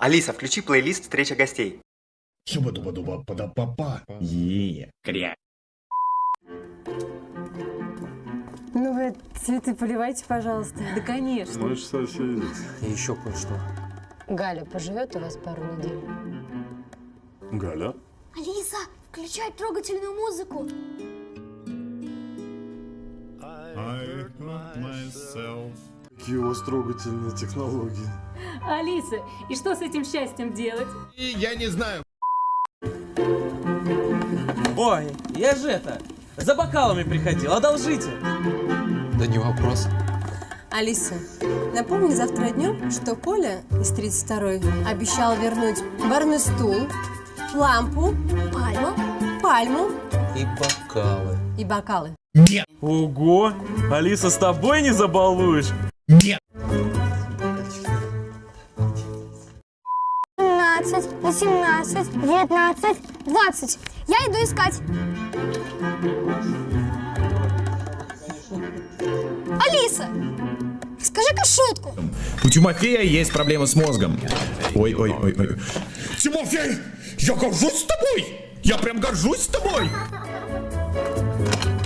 Алиса, включи плейлист «Встреча гостей». Шуба-дуба-дуба, пада-папа. Е, кря. Ну вы цветы поливайте, пожалуйста. Да, конечно. Мы же соседи. И еще кое-что. Галя поживет у вас пару недель. Галя? Алиса, включай трогательную музыку. Какие у вас трогательные технологии. Алиса, и что с этим счастьем делать? Я не знаю. Ой, я же это, за бокалами приходил, одолжите. Да не вопрос. Алиса, напомни завтра днем, что Коля из 32-й обещал вернуть барный стул, лампу, Пальма. пальму И бокалы. и бокалы. Ого, Алиса, с тобой не забалуешь? 17, 18, 19, 20. Я иду искать. Алиса, скажи-ка шутку. У Тимофея есть проблемы с мозгом. Ой, ой, ой, ой. Тимофей, я горжусь тобой! Я прям горжусь тобой!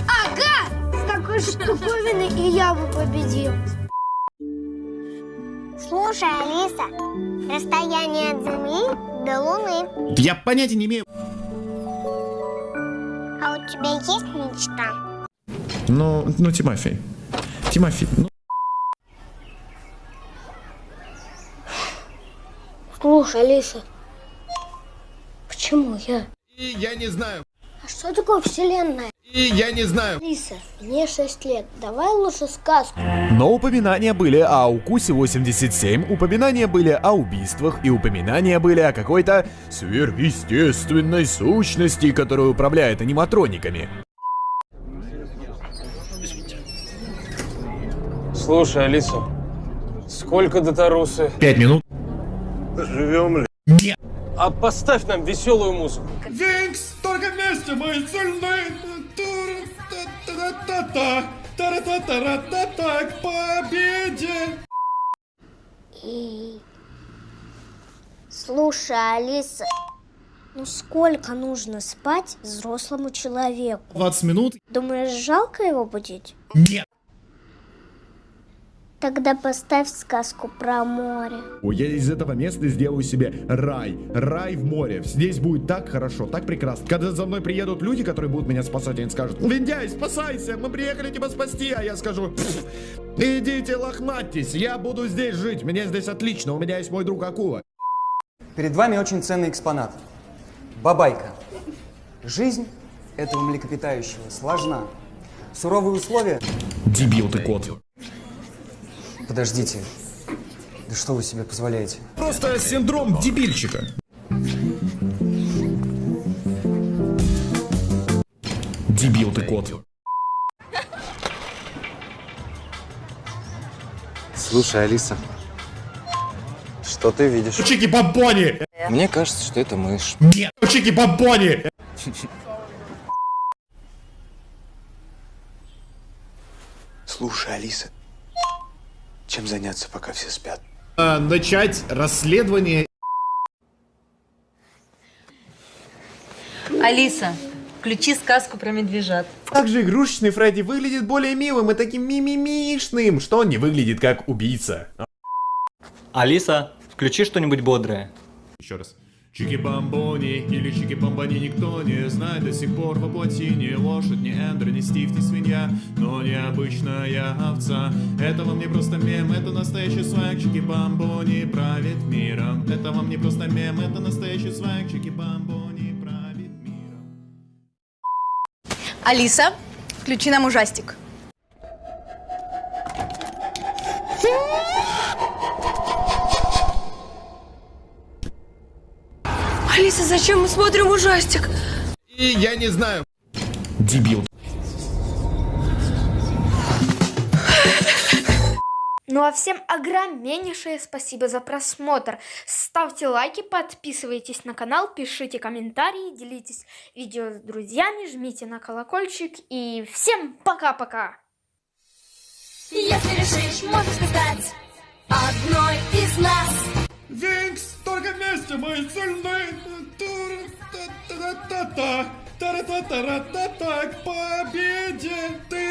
Ага! С такой штуковиной и я бы победил. Слушай, Алиса, расстояние от Земли до Луны. Я понятия не имею. А у тебя есть мечта? Ну, ну, Тимофей. Тимофей, ну... Слушай, Алиса, почему я? И я не знаю. А что такое вселенная? И я не знаю. Алиса, мне 6 лет, давай лучше сказку. Но упоминания были о укусе 87, упоминания были о убийствах и упоминания были о какой-то сверхъестественной сущности, которая управляет аниматрониками. Слушай, Алиса, сколько до Тарусы? Пять минут. Живем ли? А поставь нам веселую музыку. Винкс, только вместе мы сильны. Та-та-та-та-та, та-та-та-та-та, к победе. Слушай, Алиса, ну сколько нужно спать взрослому человеку? 20 минут? Думаешь, жалко его будить? Нет. Тогда поставь сказку про море. Ой, я из этого места сделаю себе рай. Рай в море. Здесь будет так хорошо, так прекрасно. Когда за мной приедут люди, которые будут меня спасать, они скажут, Виндяй, спасайся, мы приехали тебя спасти. А я скажу, «Пф, идите лохматьтесь, я буду здесь жить, мне здесь отлично, у меня есть мой друг Акула. Перед вами очень ценный экспонат. Бабайка. Жизнь этого млекопитающего сложна. Суровые условия... Дебил ты, кот. Подождите. Да что вы себе позволяете? Просто синдром дебильчика. Дебил ты, кот. Слушай, Алиса, что ты видишь? Чики-бомбони! Мне кажется, что это мышь. Нет, чики-бомбони! Слушай, Алиса, чем заняться, пока все спят? А, начать расследование. Алиса, включи сказку про медвежат. Также игрушечный Фредди выглядит более милым и таким мимимишным, что он не выглядит как убийца. Алиса, включи что-нибудь бодрое. Еще раз. Чики-бомбони или чики-бомбони никто не знает. До сих пор воплоти Ни лошадь, ни эндер, ни стив, ни свинья Но необычная овца. Это вам не просто мем, это настоящий свайк. Чики-бомбони правит миром. Это вам не просто мем, это настоящий свайк. Чики-бомбони правит миром. Алиса, включи нам ужастик. Алиса, зачем мы смотрим ужастик? И я не знаю. Дебил. Ну а всем огромнейшее спасибо за просмотр. Ставьте лайки, подписывайтесь на канал, пишите комментарии, делитесь видео с друзьями, жмите на колокольчик и всем пока-пока. Если решишь, можешь стать одной из нас. Винкс, только ты мой сильный. Та-та-та-та-та. Та-та-та-та-та. К победе ты